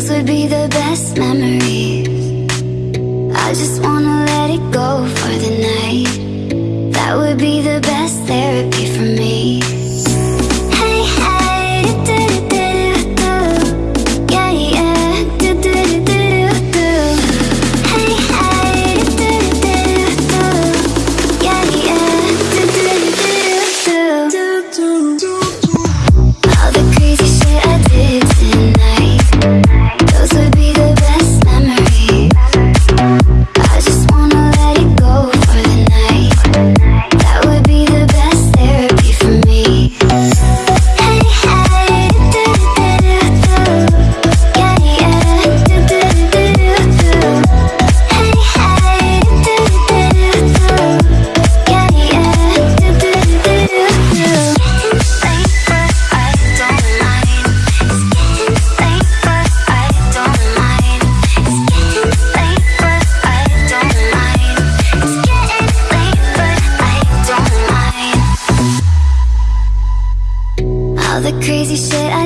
Those would be the best memories. I just wanna let it go for the night. That would be the best therapy for me.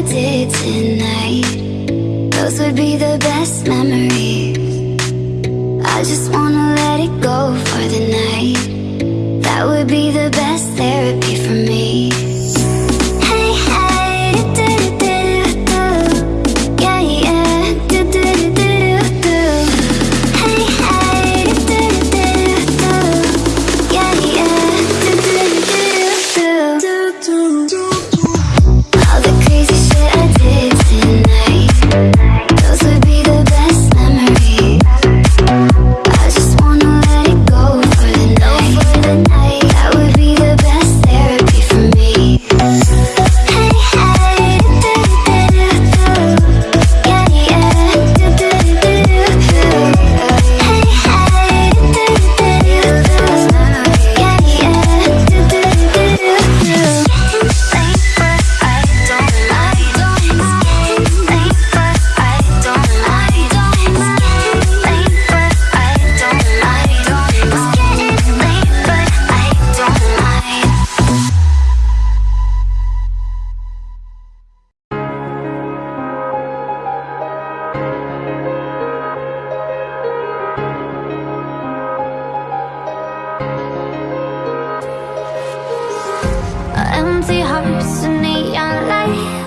did tonight. Those would be the best memories. I just wanna let it go for the night. That would be the best empty hearts and neon lights